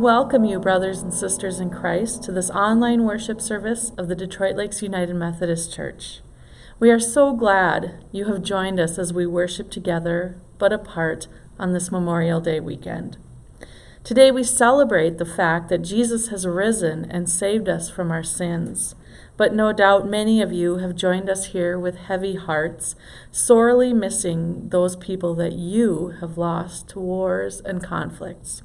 welcome you, brothers and sisters in Christ, to this online worship service of the Detroit Lakes United Methodist Church. We are so glad you have joined us as we worship together but apart on this Memorial Day weekend. Today we celebrate the fact that Jesus has risen and saved us from our sins. But no doubt many of you have joined us here with heavy hearts, sorely missing those people that you have lost to wars and conflicts.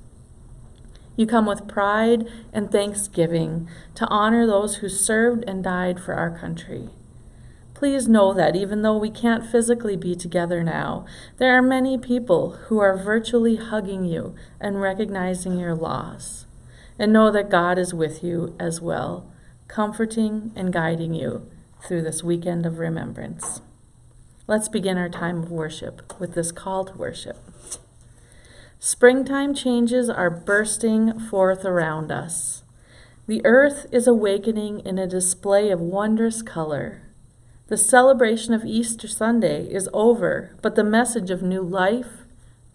You come with pride and thanksgiving to honor those who served and died for our country. Please know that even though we can't physically be together now, there are many people who are virtually hugging you and recognizing your loss. And know that God is with you as well, comforting and guiding you through this weekend of remembrance. Let's begin our time of worship with this call to worship. Springtime changes are bursting forth around us. The earth is awakening in a display of wondrous color. The celebration of Easter Sunday is over, but the message of new life,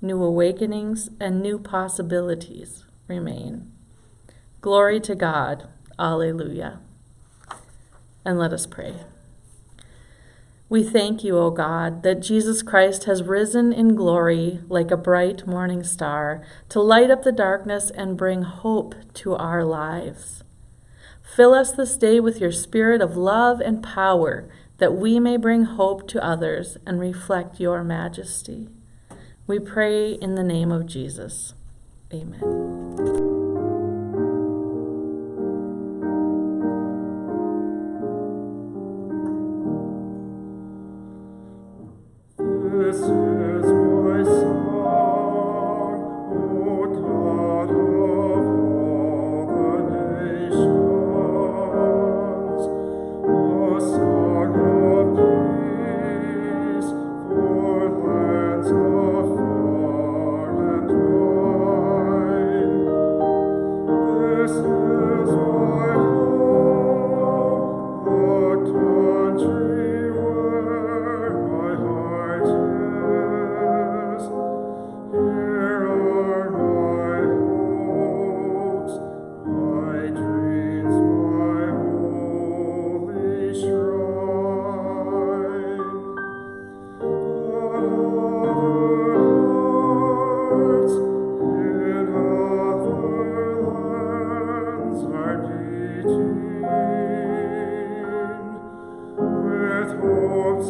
new awakenings, and new possibilities remain. Glory to God. Alleluia. And let us pray. We thank you, O God, that Jesus Christ has risen in glory like a bright morning star to light up the darkness and bring hope to our lives. Fill us this day with your spirit of love and power that we may bring hope to others and reflect your majesty. We pray in the name of Jesus. Amen.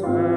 Christmas.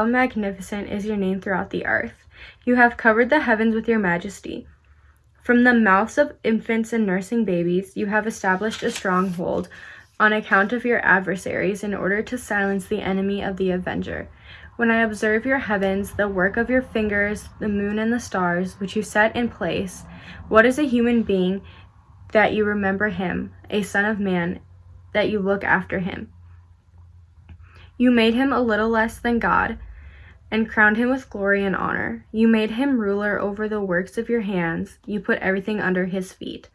How magnificent is your name throughout the earth. You have covered the heavens with your majesty. From the mouths of infants and nursing babies, you have established a stronghold on account of your adversaries in order to silence the enemy of the avenger. When I observe your heavens, the work of your fingers, the moon and the stars, which you set in place, what is a human being that you remember him, a son of man that you look after him? You made him a little less than God and crowned him with glory and honor. You made him ruler over the works of your hands. You put everything under his feet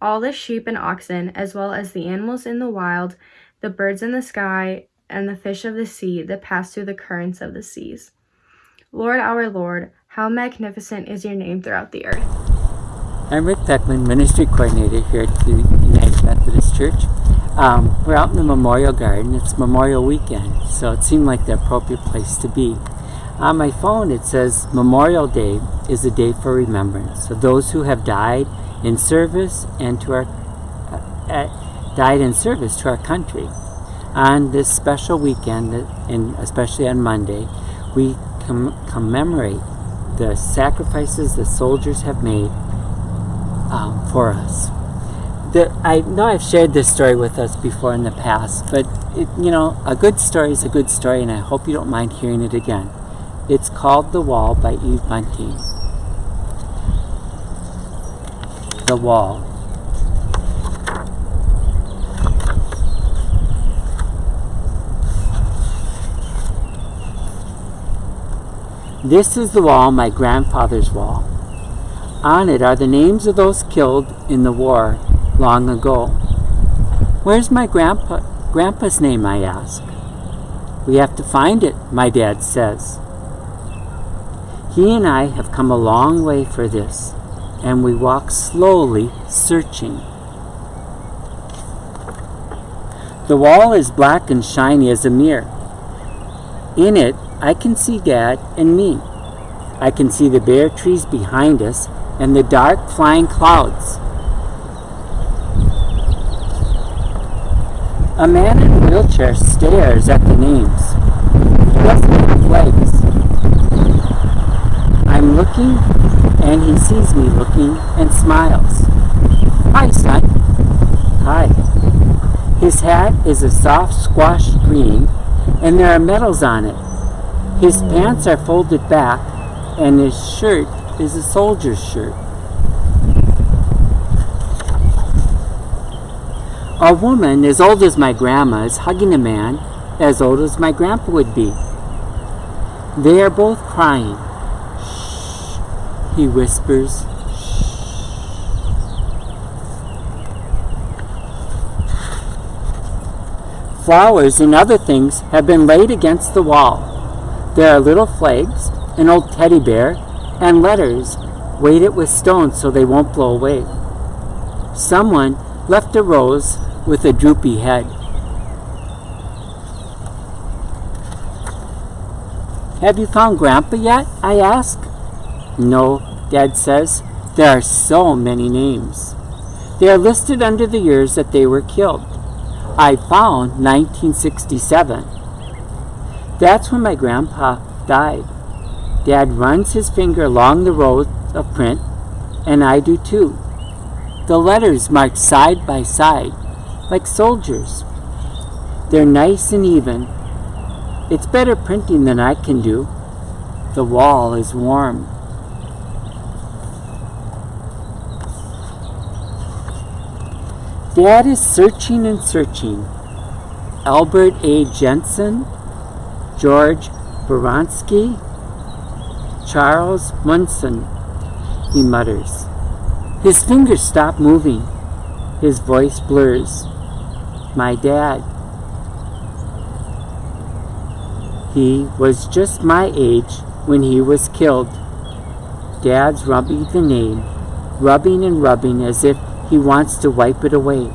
all the sheep and oxen, as well as the animals in the wild, the birds in the sky, and the fish of the sea that pass through the currents of the seas. Lord our Lord, how magnificent is your name throughout the earth. I'm Rick Beckman, Ministry Coordinator here at the United Methodist Church. Um, we're out in the Memorial Garden. It's Memorial Weekend, so it seemed like the appropriate place to be. On my phone, it says Memorial Day is a day for remembrance of those who have died in service and to our uh, uh, died in service to our country. On this special weekend, and especially on Monday, we com commemorate the sacrifices the soldiers have made um, for us. The, I know I've shared this story with us before in the past, but it, you know, a good story is a good story, and I hope you don't mind hearing it again. It's called The Wall by Eve Montaigne. The Wall. This is the wall, my grandfather's wall. On it are the names of those killed in the war long ago. Where's my grandpa, grandpa's name, I ask. We have to find it, my dad says. He and I have come a long way for this, and we walk slowly searching. The wall is black and shiny as a mirror. In it, I can see Dad and me. I can see the bare trees behind us and the dark flying clouds. A man in a wheelchair stares at the names. He doesn't have legs. I'm looking, and he sees me looking and smiles. Hi, son. Hi. His hat is a soft squash green, and there are medals on it. His pants are folded back, and his shirt is a soldier's shirt. A woman as old as my grandma is hugging a man as old as my grandpa would be. They are both crying he whispers. Flowers and other things have been laid against the wall. There are little flags, an old teddy bear, and letters weighted with stones so they won't blow away. Someone left a rose with a droopy head. Have you found Grandpa yet? I ask. No, Dad says. There are so many names. They are listed under the years that they were killed. I found 1967. That's when my grandpa died. Dad runs his finger along the rows of print, and I do too. The letters marked side by side, like soldiers. They're nice and even. It's better printing than I can do. The wall is warm. Dad is searching and searching. Albert A. Jensen, George Baranski, Charles Munson, he mutters. His fingers stop moving. His voice blurs. My dad. He was just my age when he was killed. Dad's rubbing the name, rubbing and rubbing as if he wants to wipe it away.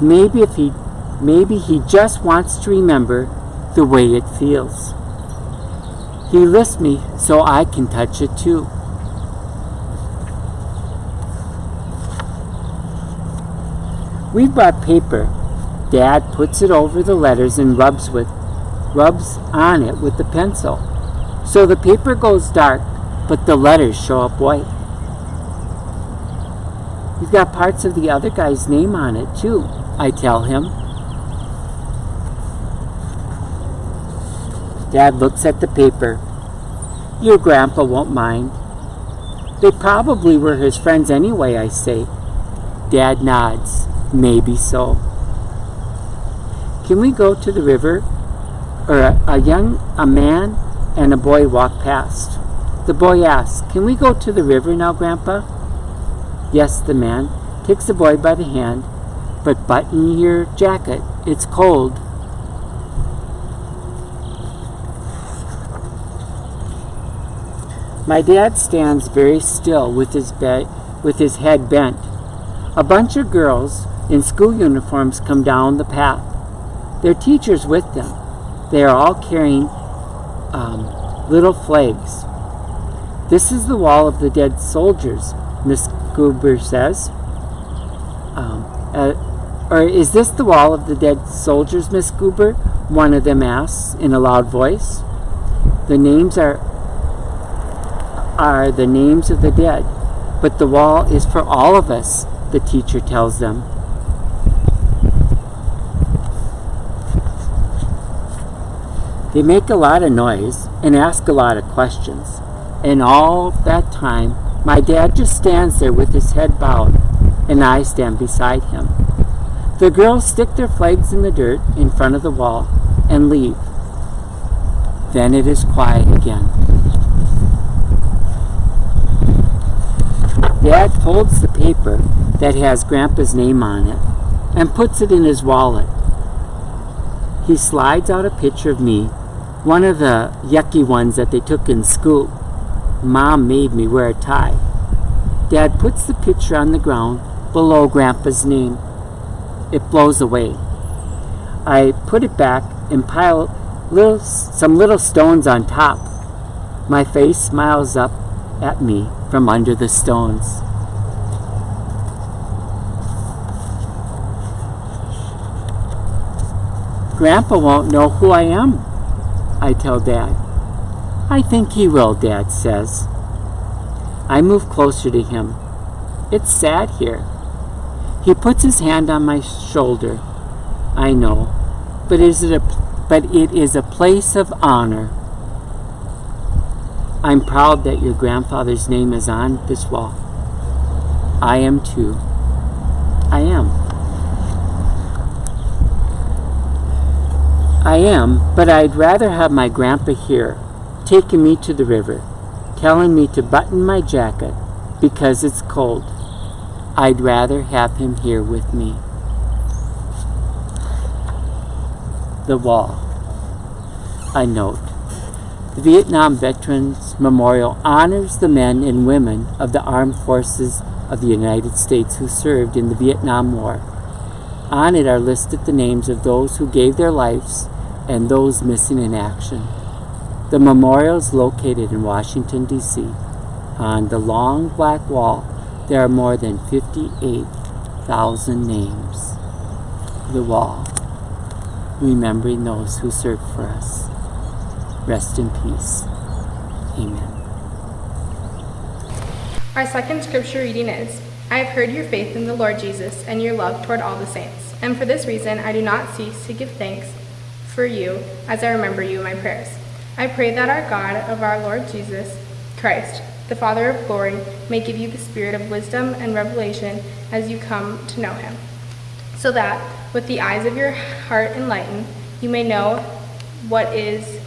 Maybe if he maybe he just wants to remember the way it feels. He lifts me so I can touch it too. We've bought paper. Dad puts it over the letters and rubs with rubs on it with the pencil. So the paper goes dark, but the letters show up white. He's got parts of the other guy's name on it, too, I tell him. Dad looks at the paper. Your grandpa won't mind. They probably were his friends anyway, I say. Dad nods. Maybe so. Can we go to the river? Or a, a young a man and a boy walk past. The boy asks, Can we go to the river now, Grandpa? Yes, the man takes the boy by the hand, but button your jacket. It's cold. My dad stands very still with his, with his head bent. A bunch of girls in school uniforms come down the path. Their teachers with them. They are all carrying um, little flags. This is the wall of the dead soldiers, Miss Goober says. Um, uh, or is this the wall of the dead soldiers, Miss Goober? One of them asks in a loud voice. The names are are the names of the dead, but the wall is for all of us, the teacher tells them. They make a lot of noise and ask a lot of questions. And all that time, my dad just stands there with his head bowed, and I stand beside him. The girls stick their flags in the dirt in front of the wall and leave. Then it is quiet again. Dad folds the paper that has Grandpa's name on it and puts it in his wallet. He slides out a picture of me, one of the yucky ones that they took in school. Mom made me wear a tie. Dad puts the picture on the ground below Grandpa's name. It blows away. I put it back and pile little, some little stones on top. My face smiles up at me from under the stones. Grandpa won't know who I am, I tell Dad. I think he will, Dad says. I move closer to him. It's sad here. He puts his hand on my shoulder. I know, but is it a but it is a place of honor. I'm proud that your grandfather's name is on this wall. I am too. I am. I am, but I'd rather have my grandpa here, taking me to the river, telling me to button my jacket because it's cold. I'd rather have him here with me. The wall. A note. The Vietnam Veterans Memorial honors the men and women of the armed forces of the United States who served in the Vietnam War. On it are listed the names of those who gave their lives and those missing in action. The memorial is located in Washington, D.C. On the long black wall, there are more than 58,000 names. The wall, remembering those who served for us. Rest in peace. Amen. Our second scripture reading is I have heard your faith in the Lord Jesus and your love toward all the saints. And for this reason, I do not cease to give thanks for you as I remember you in my prayers. I pray that our God of our Lord Jesus Christ, the Father of glory, may give you the spirit of wisdom and revelation as you come to know him, so that, with the eyes of your heart enlightened, you may know what is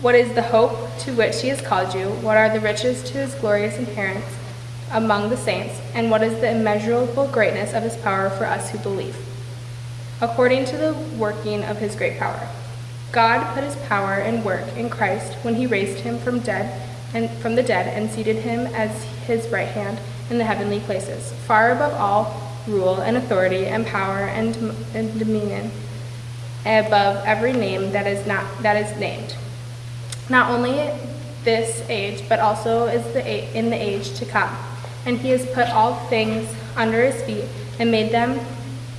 what is the hope to which he has called you, what are the riches to his glorious inheritance among the saints, and what is the immeasurable greatness of his power for us who believe according to the working of his great power. God put his power and work in Christ when he raised him from dead and from the dead and seated him as his right hand in the heavenly places, far above all rule and authority and power and, and dominion, above every name that is not that is named. Not only this age, but also is the in the age to come. And he has put all things under his feet and made them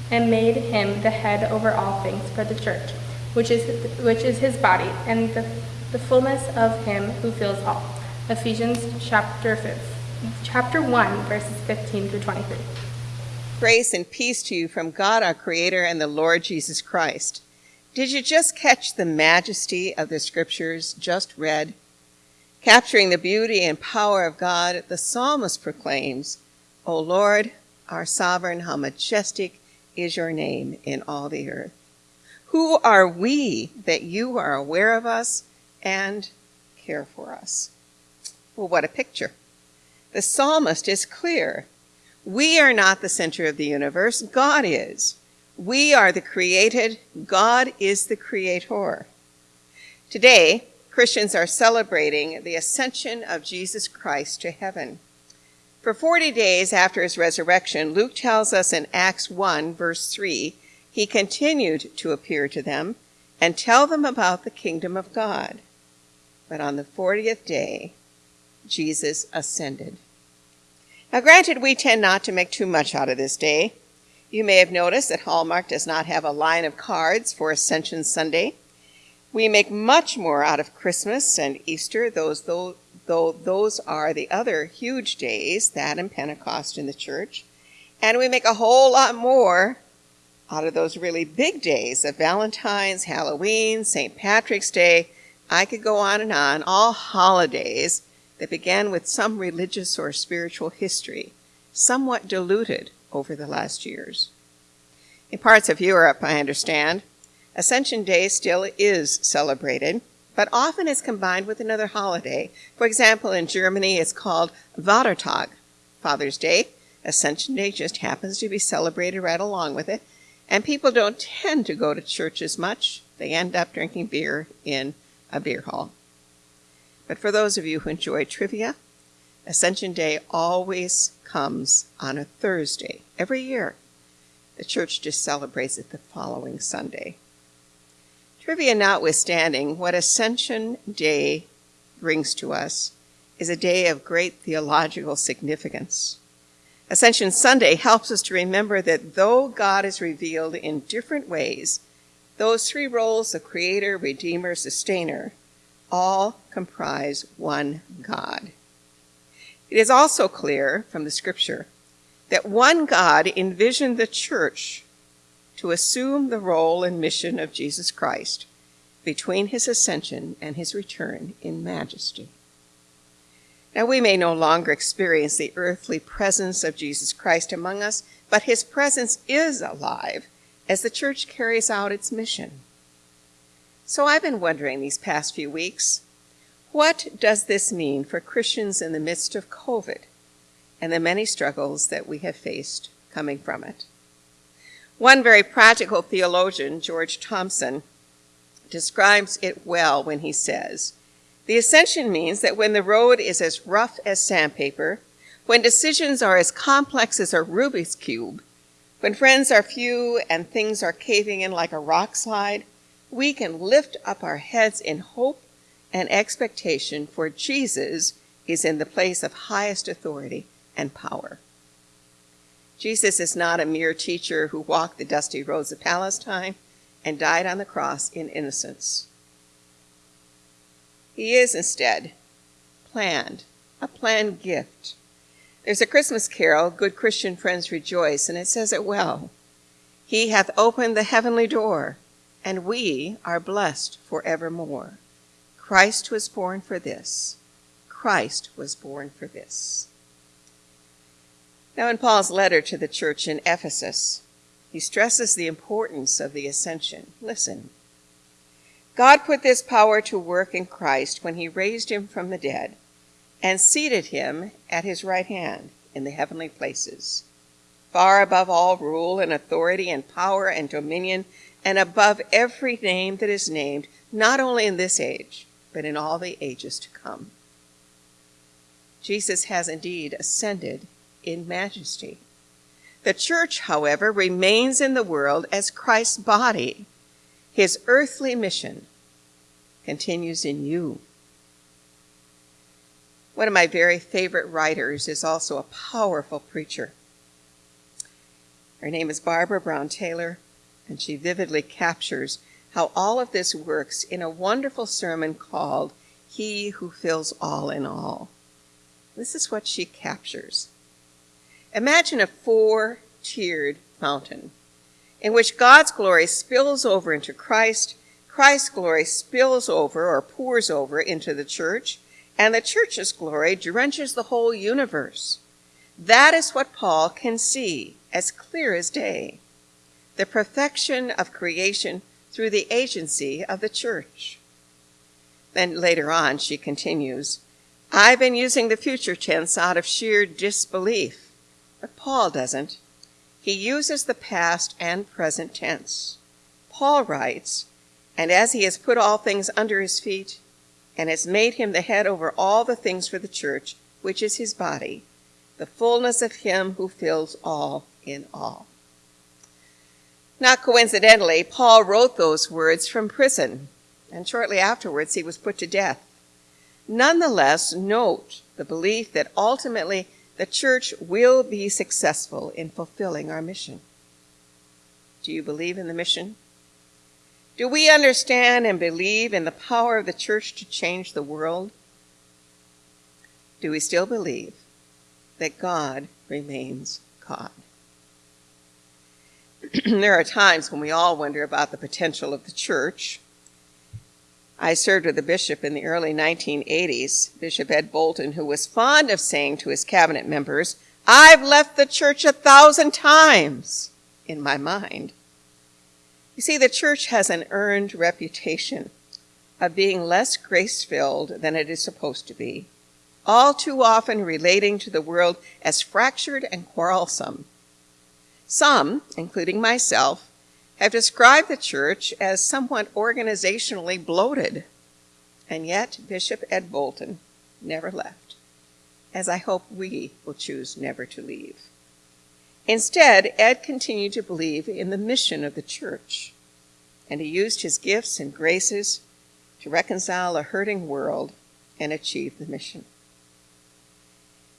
and made him the head over all things for the church, which is, which is his body, and the, the fullness of him who fills all. Ephesians chapter, 5, chapter 1, verses 15 through 23. Grace and peace to you from God our Creator and the Lord Jesus Christ. Did you just catch the majesty of the scriptures just read? Capturing the beauty and power of God, the psalmist proclaims, O Lord, our sovereign, how majestic is your name in all the earth. Who are we that you are aware of us and care for us? Well, what a picture. The psalmist is clear. We are not the center of the universe, God is. We are the created, God is the creator. Today, Christians are celebrating the ascension of Jesus Christ to heaven. For 40 days after his resurrection, Luke tells us in Acts 1, verse 3, he continued to appear to them and tell them about the kingdom of God. But on the 40th day, Jesus ascended. Now, granted, we tend not to make too much out of this day. You may have noticed that Hallmark does not have a line of cards for Ascension Sunday. We make much more out of Christmas and Easter, those, though, though those are the other huge days, that and Pentecost in the church. And we make a whole lot more out of those really big days of Valentine's, Halloween, St. Patrick's Day. I could go on and on, all holidays that began with some religious or spiritual history, somewhat diluted over the last years. In parts of Europe, I understand, Ascension Day still is celebrated, but often is combined with another holiday. For example, in Germany, it's called Vatertag, Father's Day. Ascension Day just happens to be celebrated right along with it, and people don't tend to go to church as much. They end up drinking beer in a beer hall. But for those of you who enjoy trivia, Ascension Day always comes on a Thursday every year. The church just celebrates it the following Sunday. Trivia notwithstanding, what Ascension Day brings to us is a day of great theological significance. Ascension Sunday helps us to remember that though God is revealed in different ways, those three roles of creator, redeemer, sustainer all comprise one God. It is also clear from the scripture that one God envisioned the church to assume the role and mission of Jesus Christ between his ascension and his return in majesty. Now, we may no longer experience the earthly presence of Jesus Christ among us, but his presence is alive as the church carries out its mission. So I've been wondering these past few weeks what does this mean for Christians in the midst of COVID and the many struggles that we have faced coming from it? One very practical theologian, George Thompson, describes it well when he says, The ascension means that when the road is as rough as sandpaper, when decisions are as complex as a Rubik's Cube, when friends are few and things are caving in like a rock slide, we can lift up our heads in hope and expectation, for Jesus is in the place of highest authority and power. Jesus is not a mere teacher who walked the dusty roads of Palestine and died on the cross in innocence. He is instead planned, a planned gift. There's a Christmas carol, Good Christian Friends Rejoice, and it says it well. He hath opened the heavenly door and we are blessed forevermore. Christ was born for this. Christ was born for this. Now, in Paul's letter to the church in Ephesus, he stresses the importance of the ascension. Listen. God put this power to work in Christ when he raised him from the dead and seated him at his right hand in the heavenly places, far above all rule and authority and power and dominion and above every name that is named, not only in this age, but in all the ages to come. Jesus has indeed ascended in majesty. The church, however, remains in the world as Christ's body. His earthly mission continues in you. One of my very favorite writers is also a powerful preacher. Her name is Barbara Brown Taylor and she vividly captures how all of this works in a wonderful sermon called He Who Fills All in All. This is what she captures. Imagine a four tiered fountain in which God's glory spills over into Christ, Christ's glory spills over or pours over into the church, and the church's glory drenches the whole universe. That is what Paul can see as clear as day the perfection of creation through the agency of the church. Then later on, she continues, I've been using the future tense out of sheer disbelief, but Paul doesn't. He uses the past and present tense. Paul writes, And as he has put all things under his feet, and has made him the head over all the things for the church, which is his body, the fullness of him who fills all in all. Not coincidentally, Paul wrote those words from prison, and shortly afterwards he was put to death. Nonetheless, note the belief that ultimately the church will be successful in fulfilling our mission. Do you believe in the mission? Do we understand and believe in the power of the church to change the world? Do we still believe that God remains God? there are times when we all wonder about the potential of the church. I served with a bishop in the early 1980s, Bishop Ed Bolton, who was fond of saying to his cabinet members, I've left the church a thousand times in my mind. You see, the church has an earned reputation of being less grace filled than it is supposed to be, all too often relating to the world as fractured and quarrelsome some, including myself, have described the church as somewhat organizationally bloated. And yet, Bishop Ed Bolton never left, as I hope we will choose never to leave. Instead, Ed continued to believe in the mission of the church, and he used his gifts and graces to reconcile a hurting world and achieve the mission.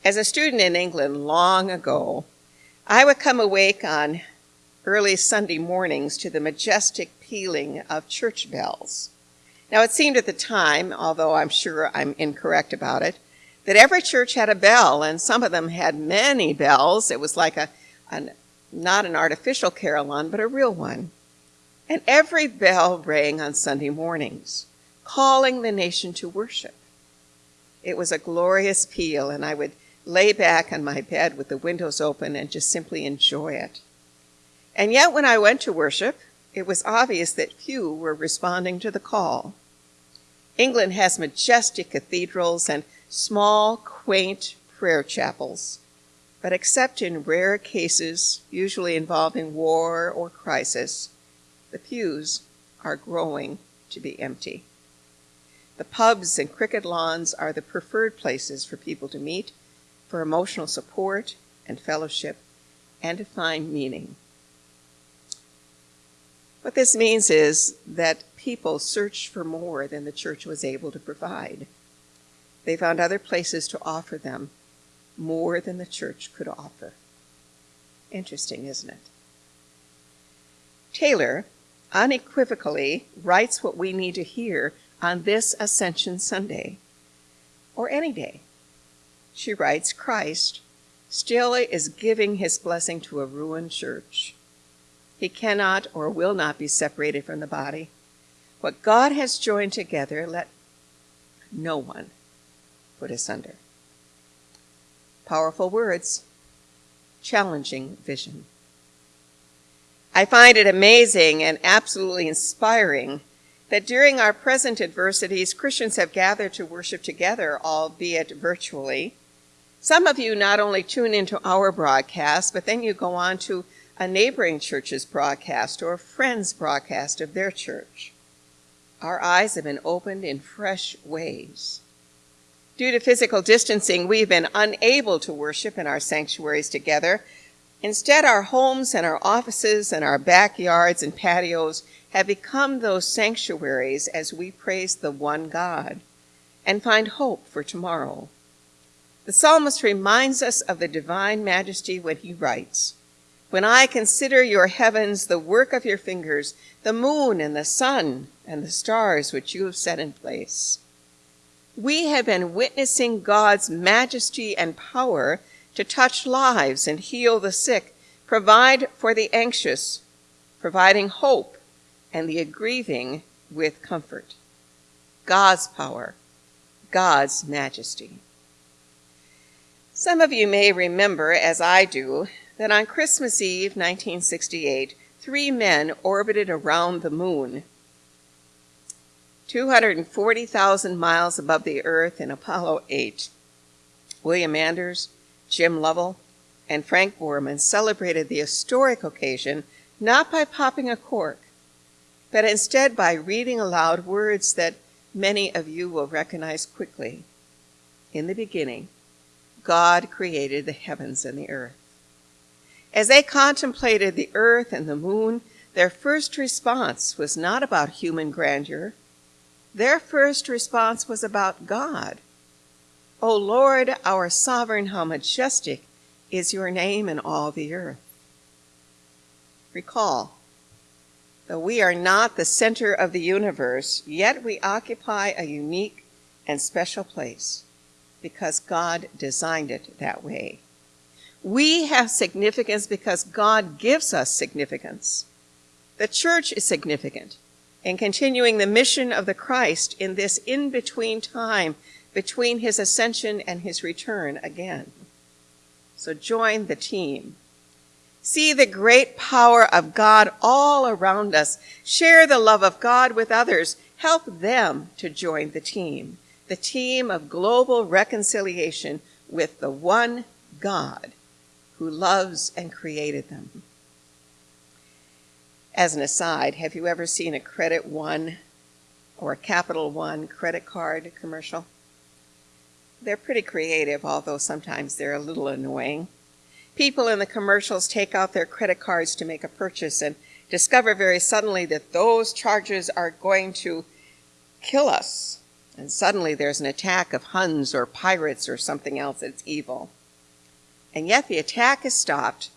As a student in England long ago, I would come awake on early Sunday mornings to the majestic pealing of church bells. Now, it seemed at the time, although I'm sure I'm incorrect about it, that every church had a bell, and some of them had many bells. It was like a, a not an artificial carillon, but a real one. And every bell rang on Sunday mornings, calling the nation to worship. It was a glorious peal, and I would lay back on my bed with the windows open and just simply enjoy it. And yet, when I went to worship, it was obvious that few were responding to the call. England has majestic cathedrals and small, quaint prayer chapels, but except in rare cases, usually involving war or crisis, the pews are growing to be empty. The pubs and cricket lawns are the preferred places for people to meet for emotional support and fellowship, and to find meaning. What this means is that people searched for more than the church was able to provide. They found other places to offer them more than the church could offer. Interesting, isn't it? Taylor unequivocally writes what we need to hear on this Ascension Sunday, or any day she writes, Christ still is giving his blessing to a ruined church. He cannot or will not be separated from the body. What God has joined together, let no one put asunder. Powerful words, challenging vision. I find it amazing and absolutely inspiring that during our present adversities, Christians have gathered to worship together, albeit virtually, some of you not only tune into our broadcast, but then you go on to a neighboring church's broadcast or a friend's broadcast of their church. Our eyes have been opened in fresh ways. Due to physical distancing, we've been unable to worship in our sanctuaries together. Instead, our homes and our offices and our backyards and patios have become those sanctuaries as we praise the one God and find hope for tomorrow. The psalmist reminds us of the divine majesty when he writes, When I consider your heavens, the work of your fingers, the moon and the sun and the stars which you have set in place. We have been witnessing God's majesty and power to touch lives and heal the sick, provide for the anxious, providing hope and the grieving with comfort. God's power, God's majesty. Some of you may remember, as I do, that on Christmas Eve 1968, three men orbited around the moon. 240,000 miles above the Earth in Apollo 8. William Anders, Jim Lovell, and Frank Borman celebrated the historic occasion not by popping a cork, but instead by reading aloud words that many of you will recognize quickly. In the beginning, God created the heavens and the earth. As they contemplated the earth and the moon, their first response was not about human grandeur. Their first response was about God. O Lord, our sovereign, how majestic is your name in all the earth. Recall, though we are not the center of the universe, yet we occupy a unique and special place because God designed it that way. We have significance because God gives us significance. The church is significant in continuing the mission of the Christ in this in between time between his ascension and his return again. So join the team. See the great power of God all around us. Share the love of God with others. Help them to join the team, the team of global reconciliation with the one God who loves and created them. As an aside, have you ever seen a Credit One or a Capital One credit card commercial? They're pretty creative, although sometimes they're a little annoying. People in the commercials take out their credit cards to make a purchase and discover very suddenly that those charges are going to kill us. And suddenly there's an attack of Huns or pirates or something else that's evil. And yet the attack is stopped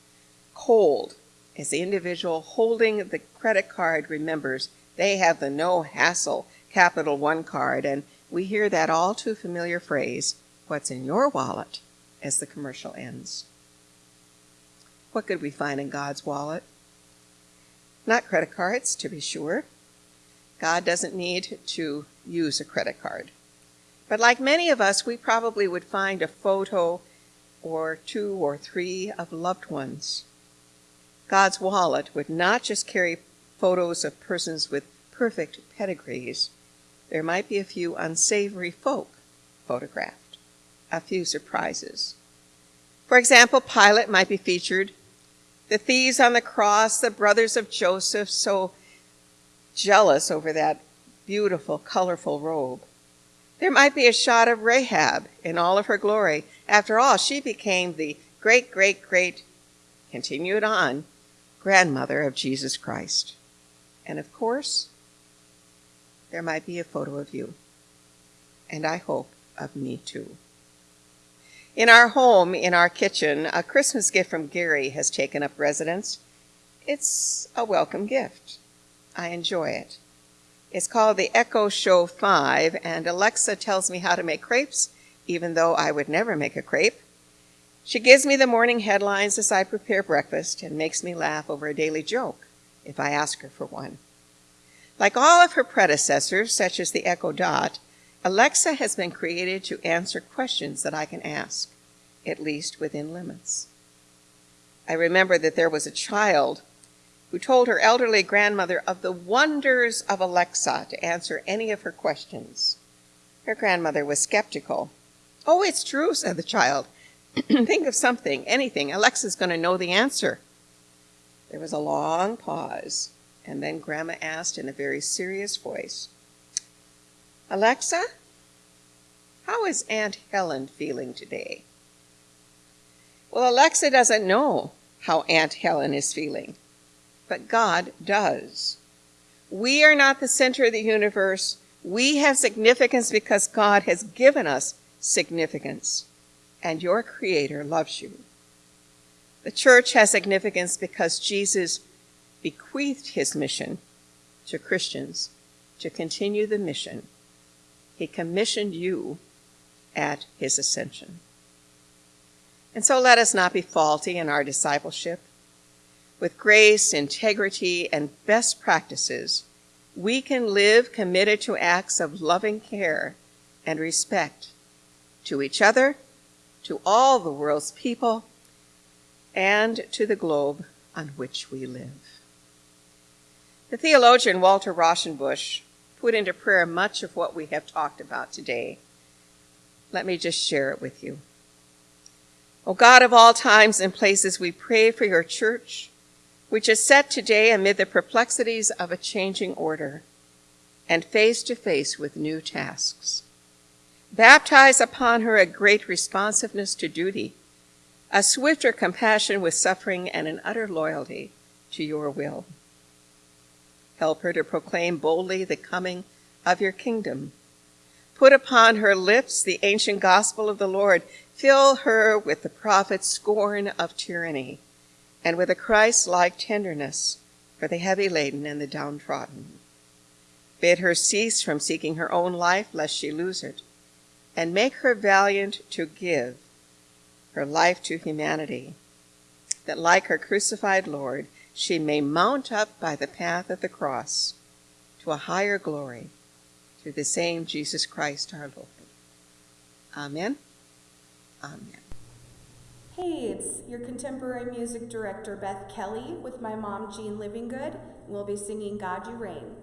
cold as the individual holding the credit card remembers they have the no hassle Capital One card, and we hear that all too familiar phrase, What's in your wallet? as the commercial ends. What could we find in God's wallet? Not credit cards, to be sure. God doesn't need to use a credit card. But like many of us, we probably would find a photo or two or three of loved ones. God's wallet would not just carry photos of persons with perfect pedigrees. There might be a few unsavory folk photographed, a few surprises. For example, Pilate might be featured, the thieves on the cross, the brothers of Joseph, so jealous over that beautiful, colorful robe. There might be a shot of Rahab in all of her glory. After all, she became the great, great, great, continue it on, grandmother of Jesus Christ. And of course, there might be a photo of you. And I hope of me too. In our home, in our kitchen, a Christmas gift from Gary has taken up residence. It's a welcome gift. I enjoy it. It's called the Echo Show 5, and Alexa tells me how to make crepes, even though I would never make a crepe. She gives me the morning headlines as I prepare breakfast and makes me laugh over a daily joke if I ask her for one. Like all of her predecessors, such as the Echo Dot, Alexa has been created to answer questions that I can ask, at least within limits. I remember that there was a child who told her elderly grandmother of the wonders of Alexa to answer any of her questions. Her grandmother was skeptical. Oh, it's true, said the child. Think of something, anything. Alexa's going to know the answer. There was a long pause, and then Grandma asked in a very serious voice, Alexa, how is Aunt Helen feeling today? Well, Alexa doesn't know how Aunt Helen is feeling but God does. We are not the center of the universe. We have significance because God has given us significance, and your Creator loves you. The church has significance because Jesus bequeathed his mission to Christians to continue the mission. He commissioned you at his ascension. And so let us not be faulty in our discipleship. With grace, integrity, and best practices, we can live committed to acts of loving care and respect to each other, to all the world's people, and to the globe on which we live. The theologian Walter Rauschenbusch put into prayer much of what we have talked about today. Let me just share it with you. O God of all times and places, we pray for your church, which is set today amid the perplexities of a changing order and face to face with new tasks. Baptize upon her a great responsiveness to duty, a swifter compassion with suffering, and an utter loyalty to your will. Help her to proclaim boldly the coming of your kingdom. Put upon her lips the ancient gospel of the Lord. Fill her with the prophet's scorn of tyranny and with a Christ like tenderness for the heavy laden and the downtrodden. Bid her cease from seeking her own life lest she lose it and make her valiant to give her life to humanity, that like her crucified Lord, she may mount up by the path of the cross to a higher glory through the same Jesus Christ our Lord. Amen. Amen. Hey, it's your contemporary music director Beth Kelly with my mom Jean Livinggood. We'll be singing God You Reign.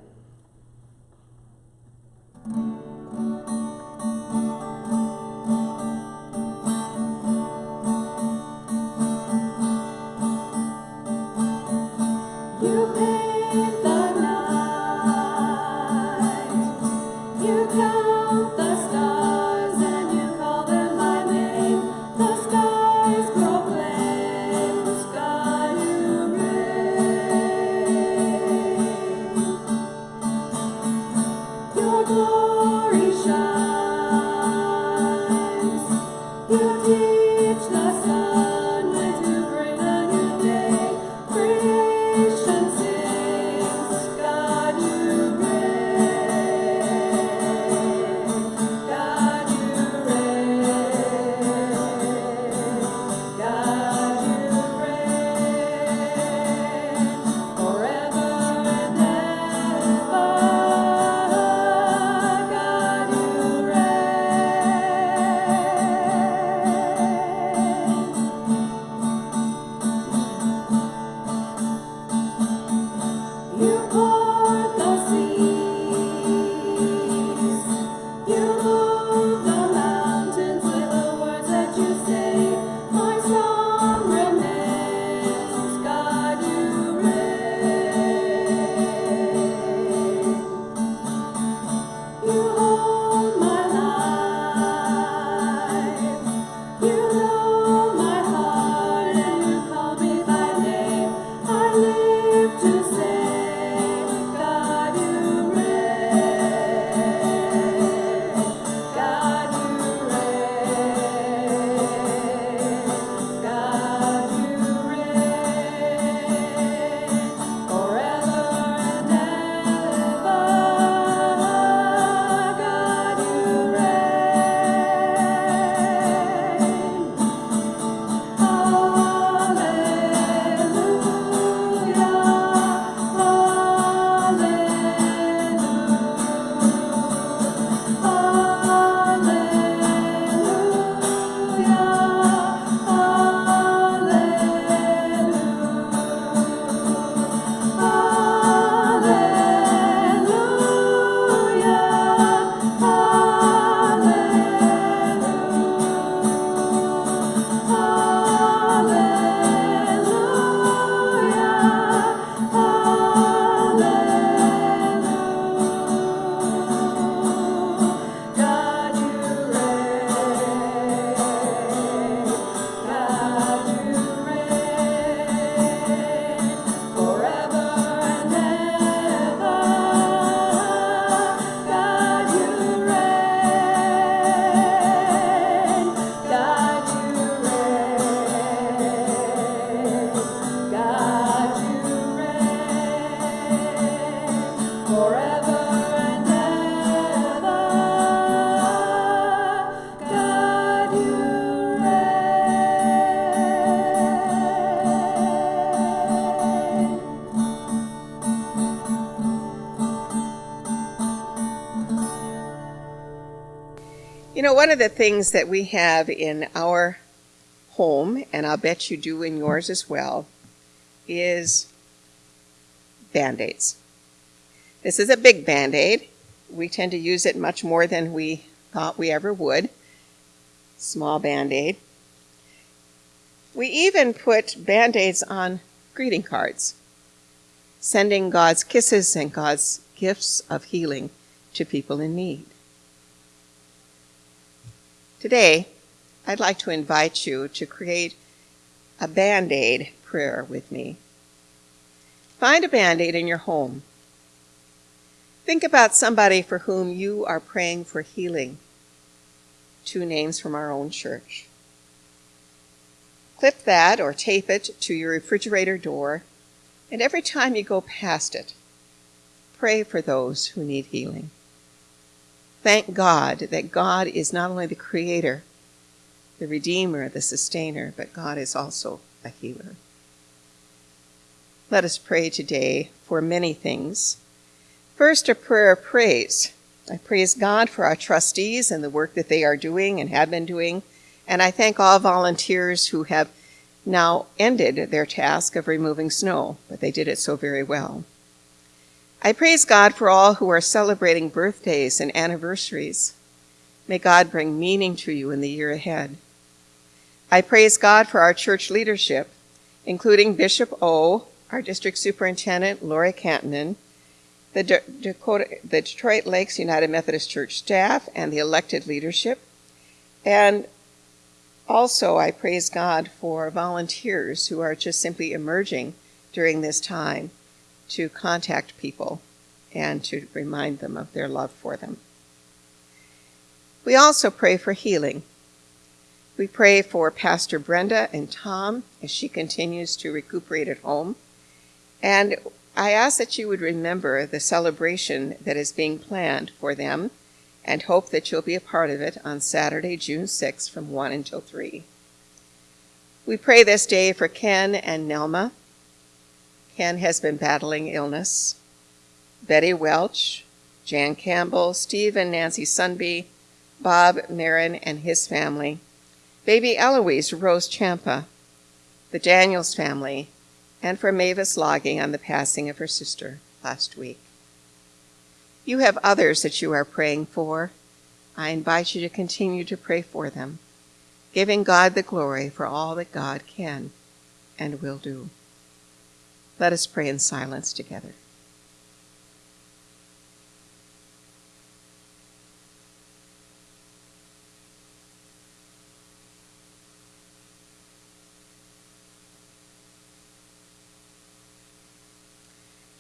Know, one of the things that we have in our home, and I'll bet you do in yours as well, is band aids. This is a big band aid. We tend to use it much more than we thought we ever would. Small band aid. We even put band aids on greeting cards, sending God's kisses and God's gifts of healing to people in need. Today, I'd like to invite you to create a band aid prayer with me. Find a band aid in your home. Think about somebody for whom you are praying for healing. Two names from our own church. Clip that or tape it to your refrigerator door, and every time you go past it, pray for those who need healing. Thank God that God is not only the creator, the redeemer, the sustainer, but God is also a healer. Let us pray today for many things. First, a prayer of praise. I praise God for our trustees and the work that they are doing and have been doing and I thank all volunteers who have now ended their task of removing snow, but they did it so very well. I praise God for all who are celebrating birthdays and anniversaries. May God bring meaning to you in the year ahead. I praise God for our church leadership, including Bishop Ough, our district superintendent, Lori Cantonen, the, Dakota, the Detroit Lakes United Methodist Church staff, and the elected leadership, and also, I praise God for volunteers who are just simply emerging during this time to contact people and to remind them of their love for them. We also pray for healing. We pray for Pastor Brenda and Tom as she continues to recuperate at home. And I ask that you would remember the celebration that is being planned for them and hope that you'll be a part of it on Saturday, June 6th from 1 until 3. We pray this day for Ken and Nelma. Ken has been battling illness. Betty Welch, Jan Campbell, Steve and Nancy Sunby, Bob Marin and his family, baby Eloise Rose Champa, the Daniels family, and for Mavis logging on the passing of her sister last week. You have others that you are praying for. I invite you to continue to pray for them, giving God the glory for all that God can and will do. Let us pray in silence together.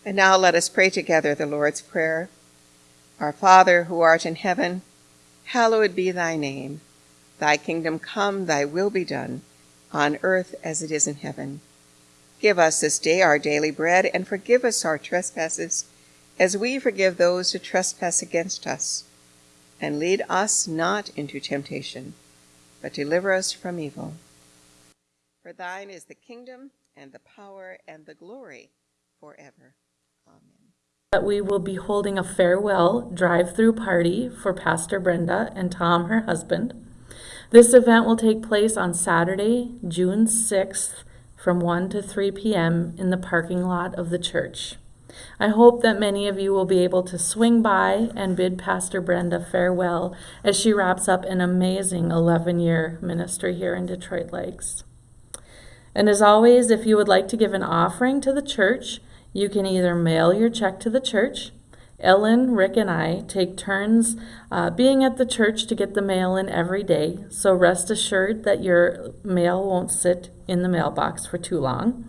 And now let us pray together the Lord's Prayer. Our Father, who art in heaven, hallowed be thy name. Thy kingdom come, thy will be done, on earth as it is in heaven. Give us this day our daily bread, and forgive us our trespasses, as we forgive those who trespass against us. And lead us not into temptation, but deliver us from evil. For thine is the kingdom, and the power, and the glory, forever. Amen that we will be holding a farewell drive-through party for Pastor Brenda and Tom, her husband. This event will take place on Saturday, June 6th from 1 to 3 p.m. in the parking lot of the church. I hope that many of you will be able to swing by and bid Pastor Brenda farewell as she wraps up an amazing 11 year ministry here in Detroit Lakes. And as always, if you would like to give an offering to the church, you can either mail your check to the church. Ellen, Rick, and I take turns uh, being at the church to get the mail in every day, so rest assured that your mail won't sit in the mailbox for too long.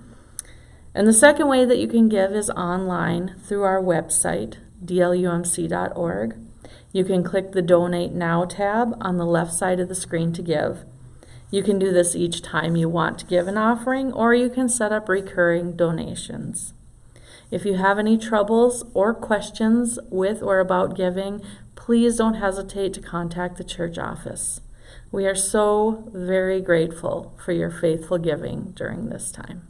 And the second way that you can give is online through our website, dlumc.org. You can click the Donate Now tab on the left side of the screen to give. You can do this each time you want to give an offering, or you can set up recurring donations. If you have any troubles or questions with or about giving, please don't hesitate to contact the church office. We are so very grateful for your faithful giving during this time.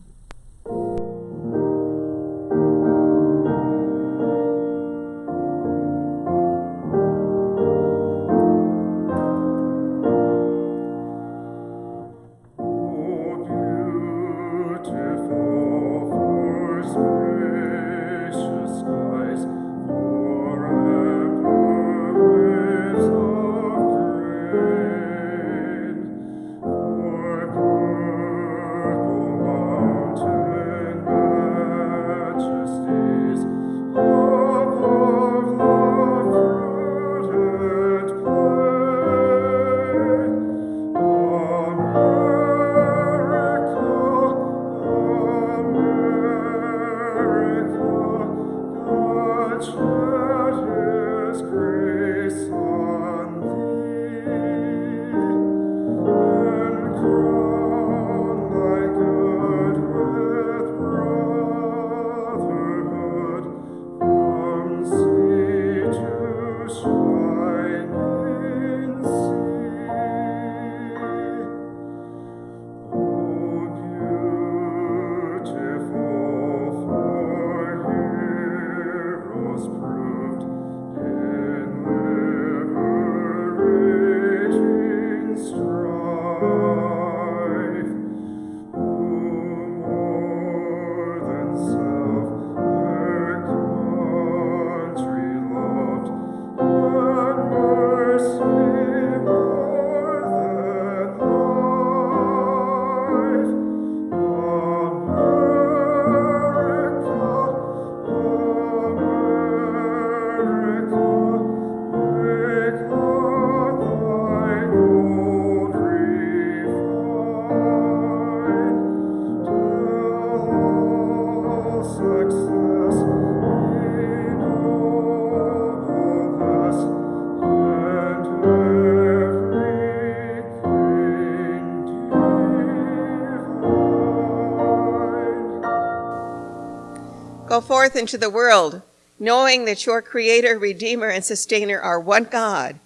Go forth into the world, knowing that your Creator, Redeemer, and Sustainer are one God,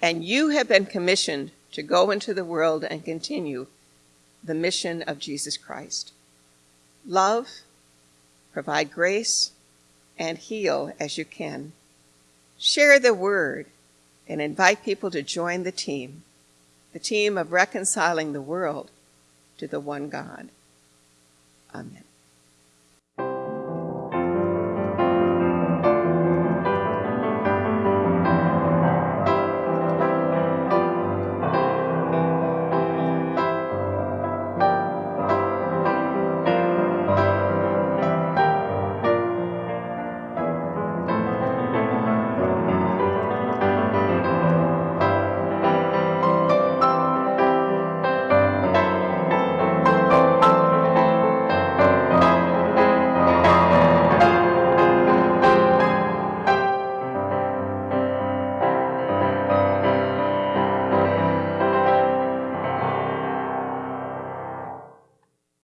and you have been commissioned to go into the world and continue the mission of Jesus Christ. Love, provide grace, and heal as you can. Share the word and invite people to join the team, the team of reconciling the world to the one God. Amen.